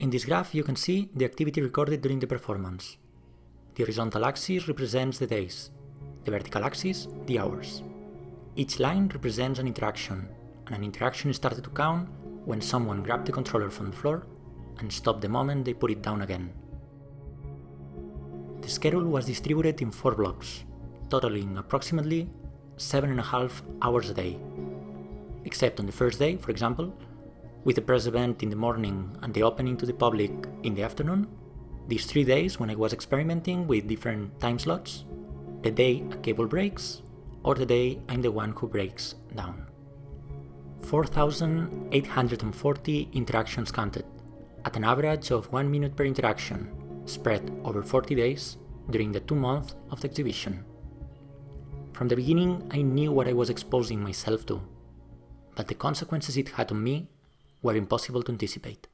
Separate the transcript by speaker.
Speaker 1: In this graph you can see the activity recorded during the performance. The horizontal axis represents the days, the vertical axis the hours. Each line represents an interaction, and an interaction started to count when someone grabbed the controller from the floor and stopped the moment they put it down again. The schedule was distributed in four blocks, totaling approximately 7.5 hours a day. Except on the first day, for example, with the press event in the morning and the opening to the public in the afternoon, these three days when I was experimenting with different time slots, the day a cable breaks, or the day I'm the one who breaks down. 4,840 interactions counted, at an average of 1 minute per interaction, spread over 40 days during the two months of the exhibition. From the beginning, I knew what I was exposing myself to, but the consequences it had on me were impossible to anticipate.